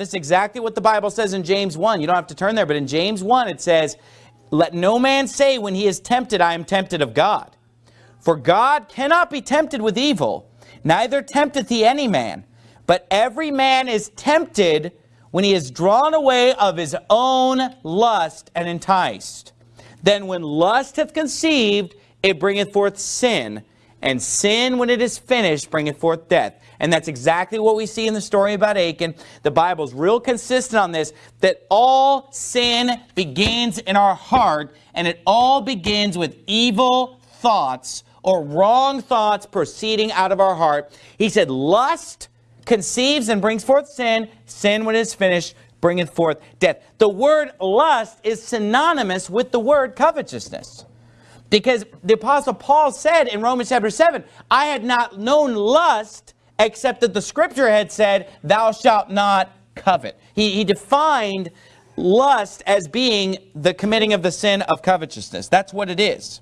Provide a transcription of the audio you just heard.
This is exactly what the Bible says in James 1. You don't have to turn there, but in James 1 it says, Let no man say when he is tempted, I am tempted of God. For God cannot be tempted with evil, neither tempteth he any man. But every man is tempted when he is drawn away of his own lust and enticed. Then when lust hath conceived, it bringeth forth sin, and sin, when it is finished, bringeth forth death. And that's exactly what we see in the story about Achan. The Bible's real consistent on this, that all sin begins in our heart, and it all begins with evil thoughts or wrong thoughts proceeding out of our heart. He said, lust conceives and brings forth sin. Sin, when it is finished, bringeth forth death. The word lust is synonymous with the word covetousness. Because the Apostle Paul said in Romans chapter 7, I had not known lust except that the scripture had said, thou shalt not covet. He, he defined lust as being the committing of the sin of covetousness. That's what it is.